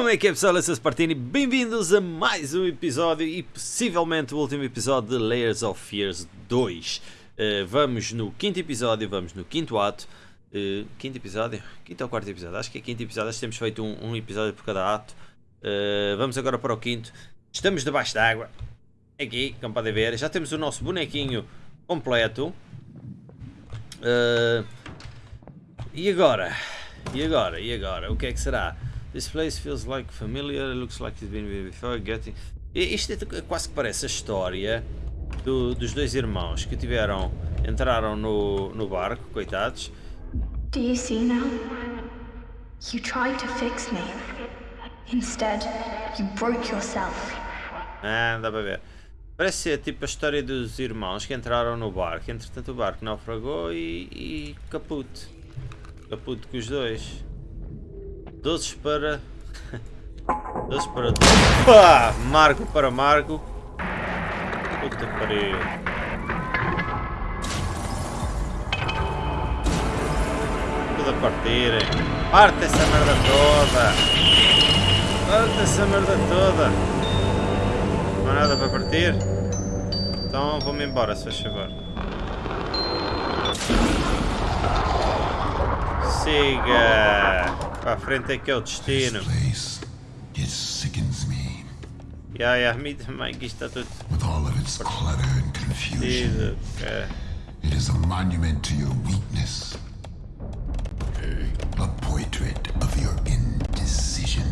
Como é que é pessoal, eu sou Spartini, bem-vindos a mais um episódio e possivelmente o último episódio de Layers of Fears 2 uh, Vamos no quinto episódio, vamos no quinto ato uh, Quinto episódio? Quinto ou quarto episódio? Acho que é quinto episódio, acho que temos feito um, um episódio por cada ato uh, Vamos agora para o quinto Estamos debaixo d'água Aqui, como podem ver, já temos o nosso bonequinho completo E agora? E agora? E agora? O que é que será? This place feels like familiar, looks like it's been here before, getting... Isto é, quase que parece a história do, dos dois irmãos que tiveram, entraram no, no barco, coitados. Do you see now? You tried to fix me. Instead, you broke yourself. Ah, dá para ver. Parece ser tipo a história dos irmãos que entraram no barco. Entretanto o barco naufragou e, e caput. Caput com os dois. Doces para... Doces para... Pá! Marco para Marco. Puta pariu. Tudo a partir. Parte essa merda toda. Parte essa merda toda. Não há nada para partir? Então vou-me embora, se faz favor. Siga! Para frente é que é o destino. Yeah, yeah, me também que está tudo. With all of its clutter and confusion. Okay. It is a monument to your weakness. A portrait of your indecision.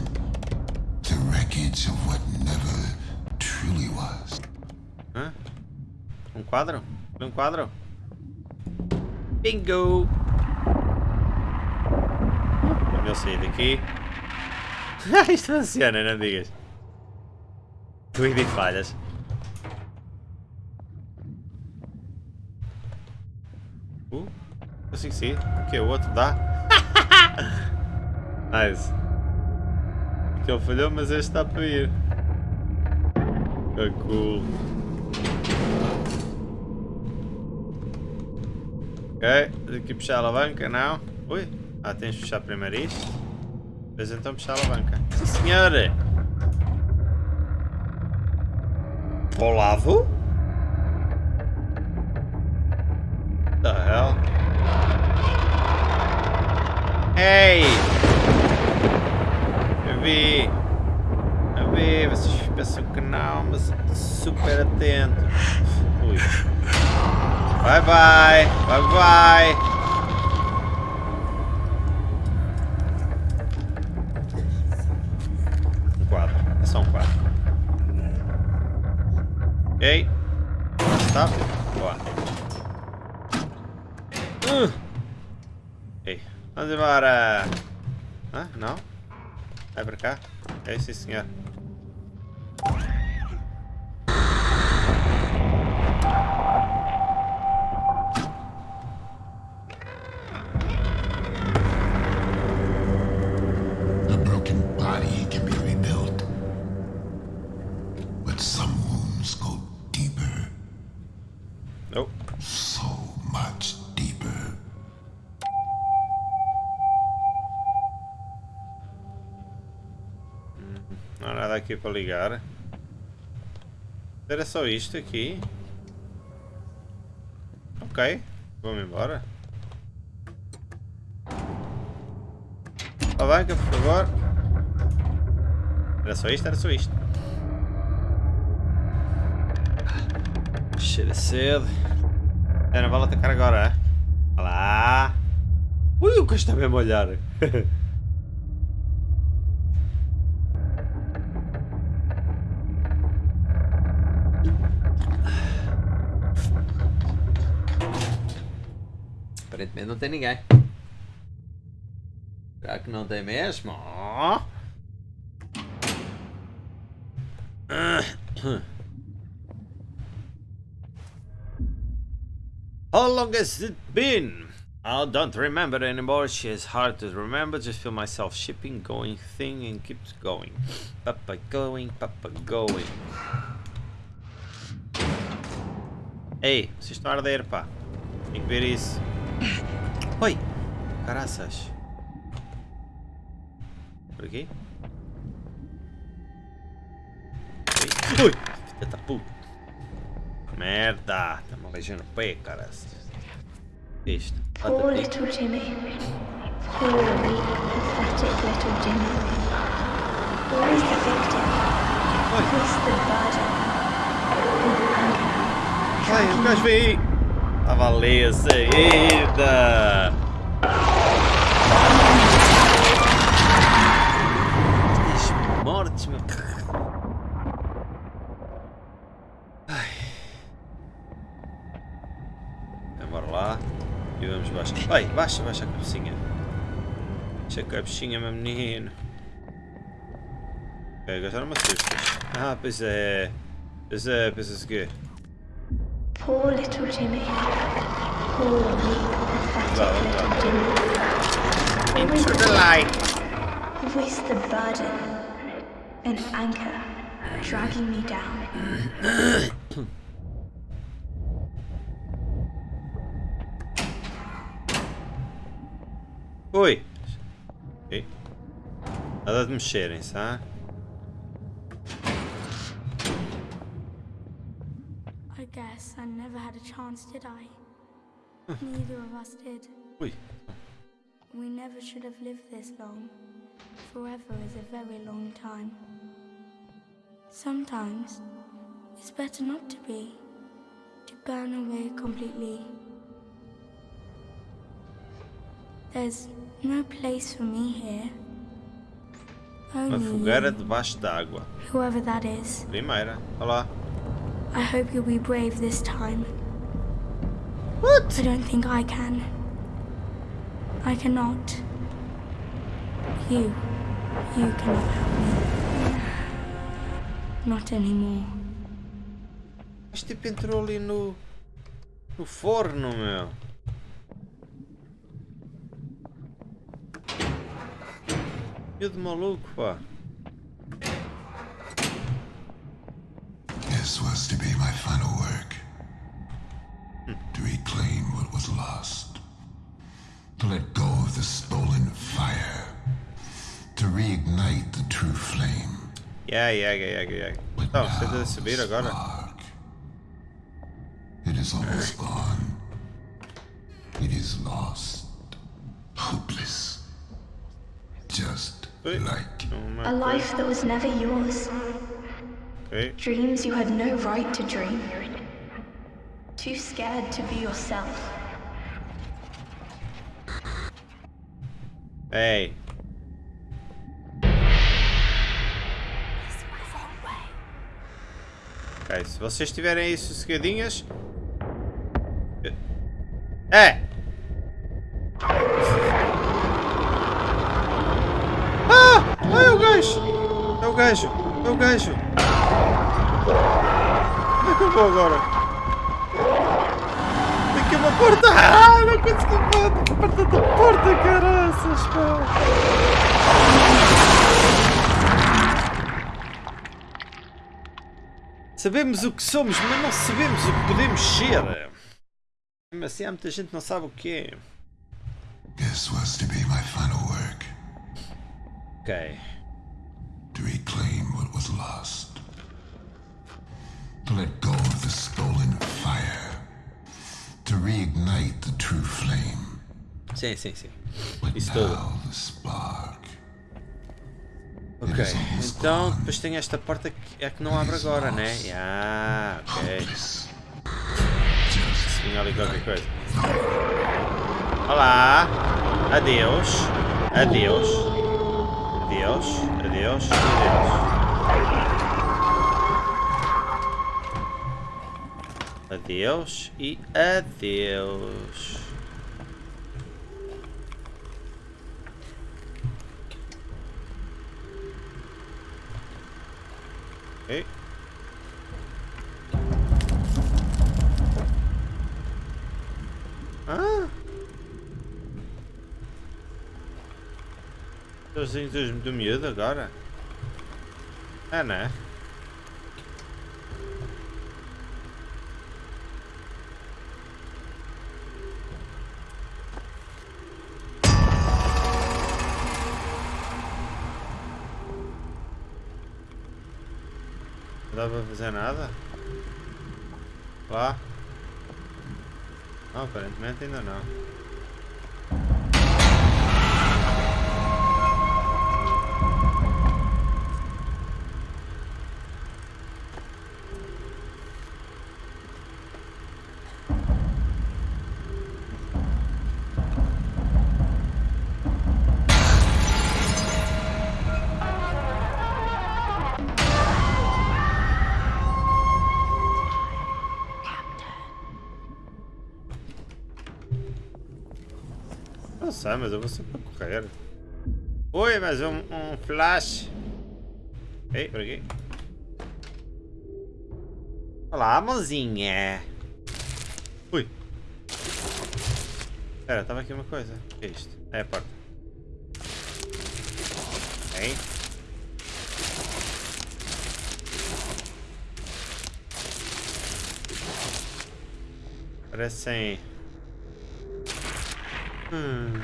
The wreckage of what never truly was. Hã? Um quadro? Um quadro? Bingo! Eu sair daqui. Isto funciona, não digas. Cuide e falhas. Uh, consigo sim. O que? O outro dá? nice. Aquele falhou, mas este está para ir. Que cool. Ok, aqui puxar a alavanca, não? Ui. Ah, tens de fechar primeiro isto. Depois então puxar a alavanca. Sim, senhor! Para o lado? The hell? Ei! Eu vi! Eu vi! Vocês pensam que não, mas super atento. Ui. Bye bye! Bye bye! são quatro. Ok. Stop. Boa. Uh. Ok. Vamos embora. Ah, não? Vai pra cá? É sim, senhor. Para ligar. Era só isto aqui. Ok, vamos embora. Alavanca, por favor. Era só isto, era só isto. Cheira cedo. É, não vale atacar agora, é? Olha lá. Ui, o que está mesmo a öğretmenin oteni gel. Bırakın o. How long has it been? I don't remember anymore. She is hard to remember. Just feel myself shipping, going, thing, and keeps going. Papa going, papa going. Hey, ze staan er, pa. Ik weer eens. Oi! Caraças. Por aqui? Ui, ui, filha da puta. Merda, tá-me beijando no pé, cara. Isto. Poor aqui. little Jimmy. Poor pathetic little Jimmy. Always the victim. Always the burden. Ai, o gajo veio aí. A valer a saída. Estas mortes, meu. Ai. Então, Bora lá. E vamos baixar. Ai, baixa, baixa a cabecinha. Baixa a cabecinha, meu menino. Ok, não me assustas. Ah, pois é. Pois é, pensas que. Poor little Jimmy. Poor weak, pathetic little Jimmy. Into the, the light. With the burden. An anchor dragging me down. Oi! Ok. Nada de mexerem-se, ah? A chance, did I? Neither of us did. Ui. We never should have lived this long. Forever is a very long time. Sometimes it's better not to be, to burn away completely. There's no place for me here. Uma Only fogueira you, debaixo d'água. whoever that is. Primeira. Olá. I hope you'll be brave this time. What? I don't think I can. I cannot. You. You cannot help me. Not anymore. Mas tipo entrou ali no. no forno, meu. Eu de maluco, pá. This was to be my final work. Yeah, yeah, yeah, yeah, yeah. But Então, now você deve the subir agora? spark. It is almost gone. It is lost. Hopeless. Just Oi. like Uma A life that was never yours. Ok. Dreams you had no right to dream. Too scared to be yourself. Ei. Ok, se vocês tiverem aí sossegadinhas. É! Ah! Ah, é o gajo! É o gajo! É o gajo! Como é que eu vou agora? Tem aqui uma porta! Ah! Não consegui porta da porta, caraças! Sabemos o que somos, mas não sabemos o que podemos ser. Mesmo assim, há muita gente que não sabe o que é. this was to be my final work. Ok. To reclaim what was lost. To let go of the stolen fire. To reignite the true flame. Sim, sim, sim. But tudo. now the spark. Ok. Então, depois tem esta porta que é que não abre agora, né? Ah, ok. Vinha ali qualquer coisa. Olá! Adeus! Adeus! Adeus! Adeus! Adeus! Adeus e adeus! Os índios do miúdo agora? É, né? dá para fazer nada? Lá? Não, aparentemente ainda não. Sei, mas eu vou sempre correr. Oi, mas um, um flash. Ei, por aqui. Olá, mozinha. Ui. Espera, estava aqui uma coisa. O que é isto? É a porta. Ei. Parecem... Hmm.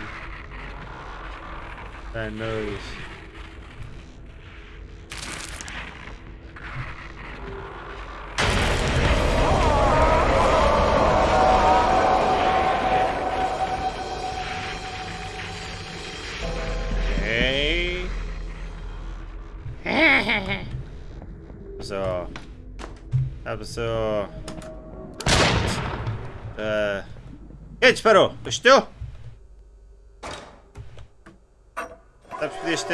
That nose. So, episode. Uh, jedź, Fero, coś?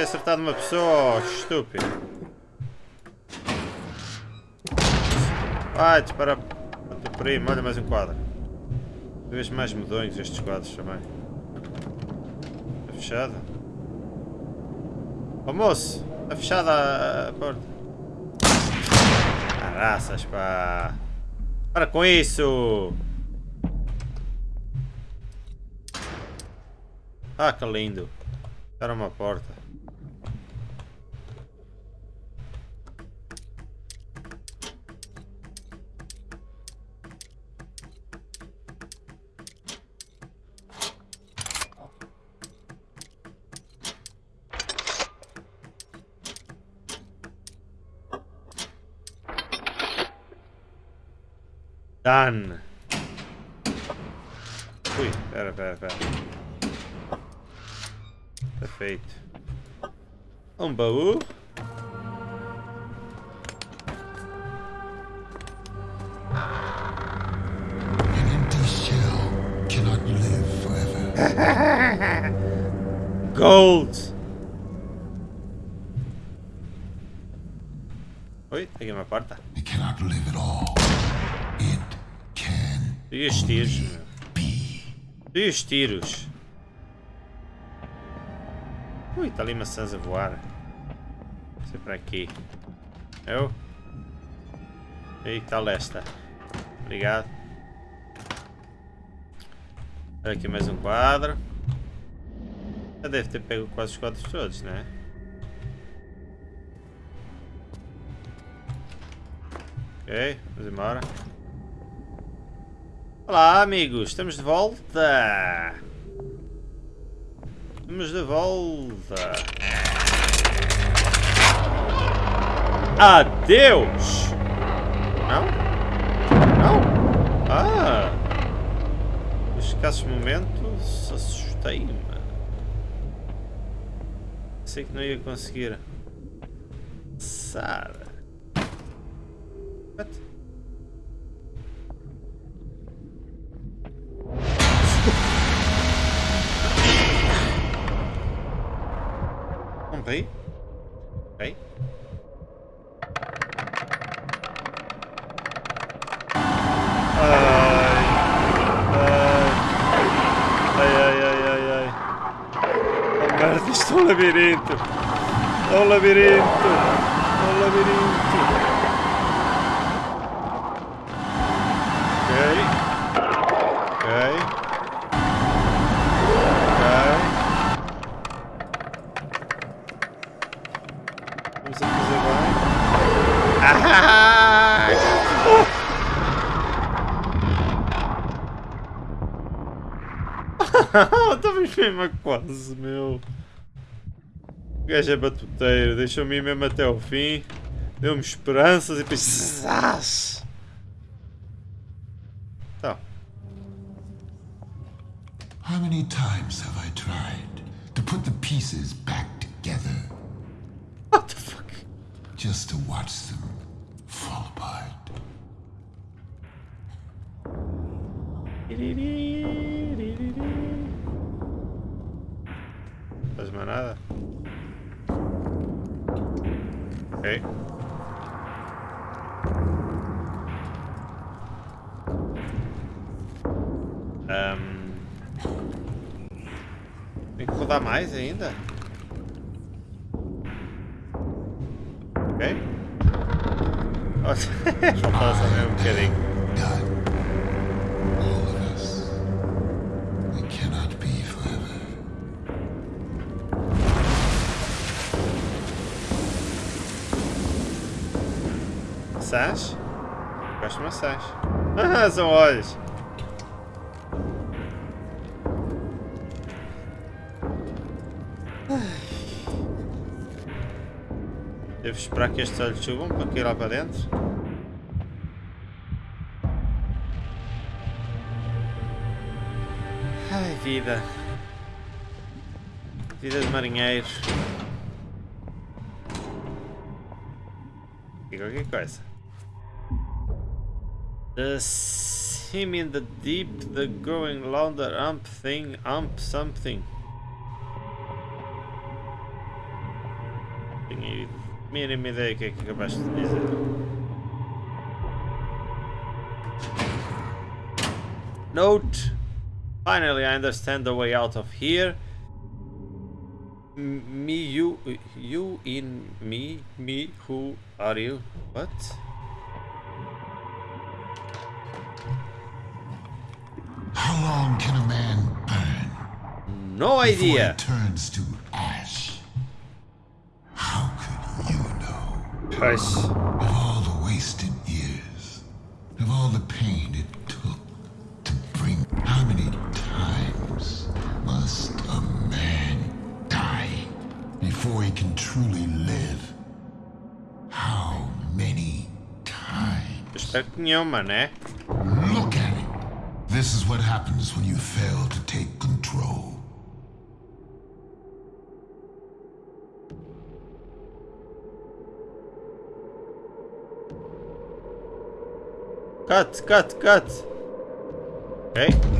Ter acertado uma pessoa, oh, estúpido. Vai, dispara para o teu primo, olha mais um quadro. Vês mais medonhos estes quadros também. Está fechada? Oh moço, está fechada a, a porta. Caraças, pá. Para com isso! Ah, que lindo. Era uma porta. Dan. Uy, espera, espera, espera. Perfecto. Un baú. Gold. Uy, alguien me aparta. It cannot live at all. E os tiros. E os tiros? Ui, está ali maçãs a voar. Vou ser para aqui. Eu? Aí, tal esta. Obrigado. Aqui mais um quadro. Já deve ter pego quase os quadros todos, né? Ok, vamos embora. Olá, amigos, estamos de volta. Estamos de volta. Adeus! Não? Não? Ah! Nos escassos momentos assustei-me. Pensei que não ia conseguir. Passar. É um labirinto. É um labirinto. É um labirinto. Mesmo quase, meu. O gajo é batuteiro, deixou-me ir mesmo até ao fim. Deu-me esperanças e depois. Ok. Ahm. Tem que rodar mais ainda? Ok. Faltava só mesmo um bocadinho. Maçãs? Gosto de maçãs. Ah, são olhos. Devo esperar que estes olhos subam para cair lá para dentro? Ai, vida. Vida de marinheiros. E qualquer coisa. The sim in the deep, the growing louder ump thing, ump something. Mínima ideia do que é que acabaste. Note. Finally, I understand the way out of here. M- Me, you, you in me, me, who are you? What? Long can a man burn No idea. turns to ash? How could you know? Hush. Of all the wasted years, of all the pain it took to bring, how many times must a man die before he can truly live? How many times? Espero que nenhuma, né? Look at it. This is what happens when you fail to take control. Cut, cut, cut. Ok.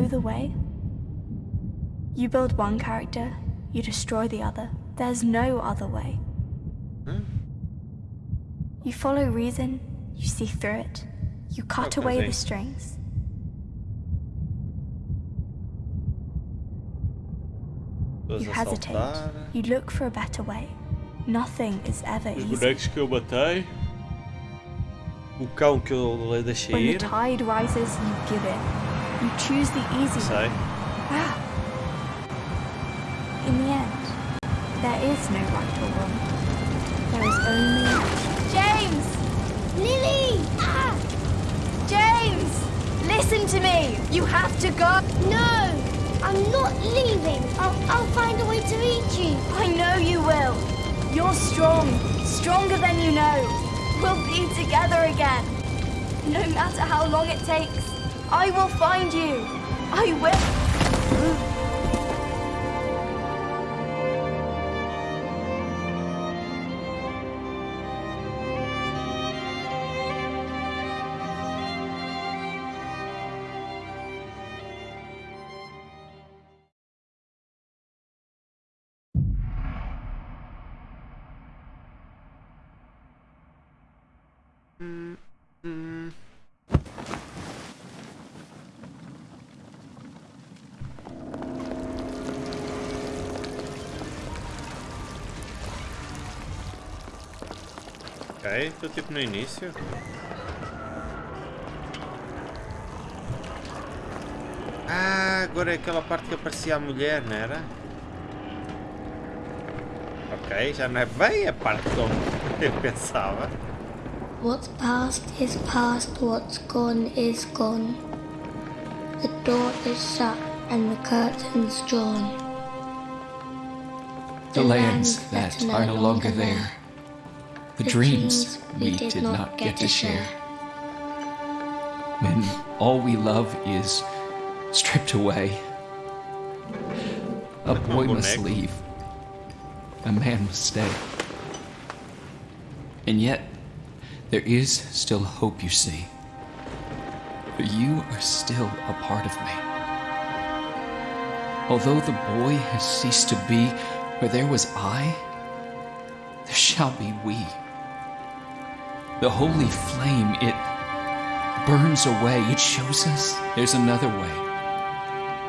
know the way? You build one character, you destroy the other. There's no other way. Hmm? You follow reason, you see through it, you cut Okay, away the strings. You hesitate, you look for a better way. Nothing is ever Os easy. bonecos que eu matei. O cão que eu deixei When the tide rises, you give in. You choose the easy way. Sei. Ah. In the end, there is no right or wrong. There is only James! Lily! Ah! James! Listen to me! You have to go! No! I'm not leaving. I'll, I'll find a way to reach you. I know you will! You're strong, stronger than you know. We'll be together again. No matter how long it takes, I will find you. I will. Mm. Ok, estou tipo no início. Ah, agora é aquela parte que aparecia a mulher, não era? Ok, já não é bem a parte como eu pensava. What's past is past, what's gone is gone. The door is shut and the curtains drawn. The lands that are no longer there. The dreams we did not get to share. When all we love is stripped away. A boy must leave. A man must stay. And yet, there is still hope, you see. For you are still a part of me. Although the boy has ceased to be where there was I, there shall be we. The holy flame, it burns away. It shows us there's another way.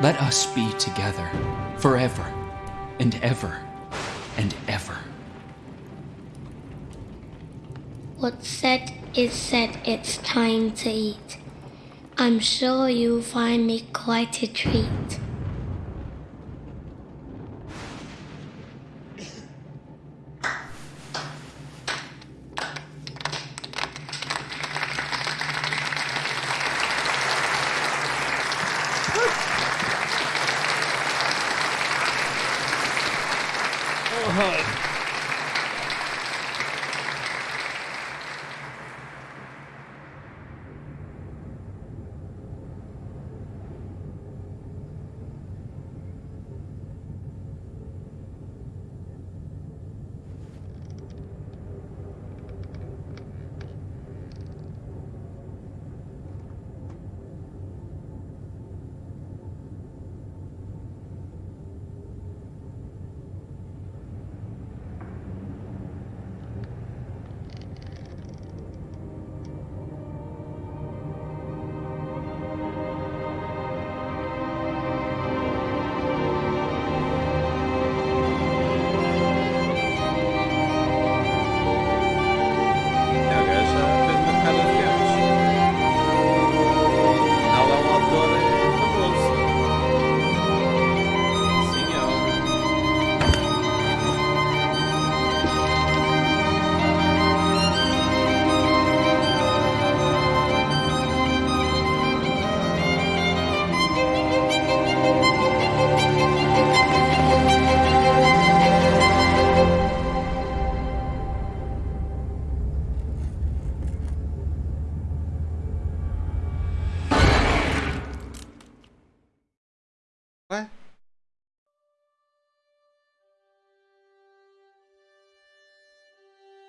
Let us be together forever and ever and ever. What's said is said, it's time to eat. I'm sure you'll find me quite a treat.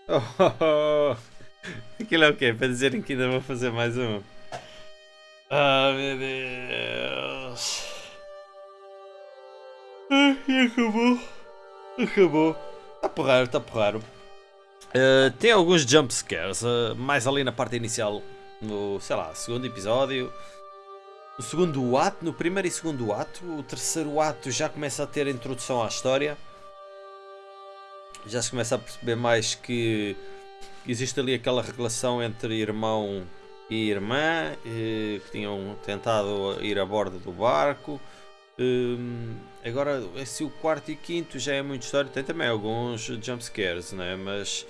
Oh, oh, oh. Aquilo é o quê? Para dizerem que ainda vou fazer mais um. Ah, meu Deus. Ai, e acabou. Acabou. Está porraro, está porraro. Uh, tem alguns jump scares, uh, mais ali na parte inicial, no, sei lá, segundo episódio. No segundo ato, no primeiro e segundo ato, o terceiro ato já começa a ter a introdução à história. Já se começa a perceber mais que existe ali aquela relação entre irmão e irmã eh, que tinham tentado ir a bordo do barco. Hum, agora, esse o quarto e quinto já é muito história, tem também alguns jumpscares, né? mas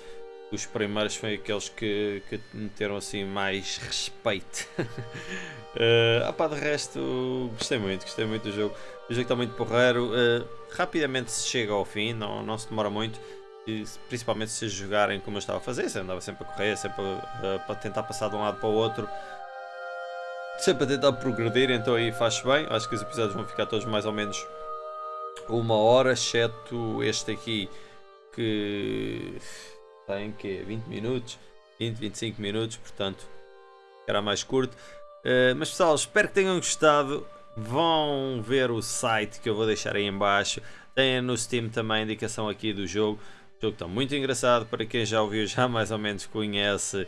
os primeiros foram aqueles que, que meteram assim mais respeito. uh, pá, de resto, gostei muito, gostei muito do jogo. O jogo está muito porreiro, uh, rapidamente se chega ao fim, não, não se demora muito. E, principalmente se jogarem como eu estava a fazer, se andava sempre a correr, sempre a, tentar passar de um lado para o outro. sempre a tentar progredir, então aí faz bem. Acho que os episódios vão ficar todos mais ou menos uma hora, exceto este aqui que tem que 20 minutos, 20, 25 minutos, portanto era mais curto. Uh, mas pessoal, espero que tenham gostado. Vão ver o site que eu vou deixar aí em baixo. Tem no Steam também a indicação aqui do jogo. O jogo está muito engraçado. Para quem já ouviu, já mais ou menos conhece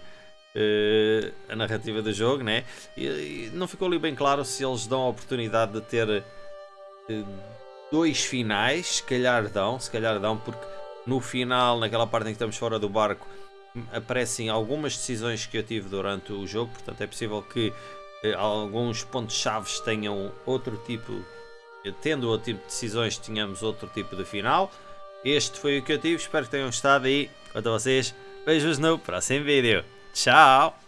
uh, a narrativa do jogo, né? E, e, não ficou ali bem claro se eles dão a oportunidade de ter uh, dois finais. Se calhar dão, se calhar dão, porque no final, naquela parte em que estamos fora do barco, aparecem algumas decisões que eu tive durante o jogo. Portanto, é possível que eh, alguns pontos-chave tenham outro tipo, tendo outro tipo de decisões, tínhamos outro tipo de final. Este foi o que eu tive, espero que tenham gostado e quanto a vocês, beijos no próximo vídeo. Tchau!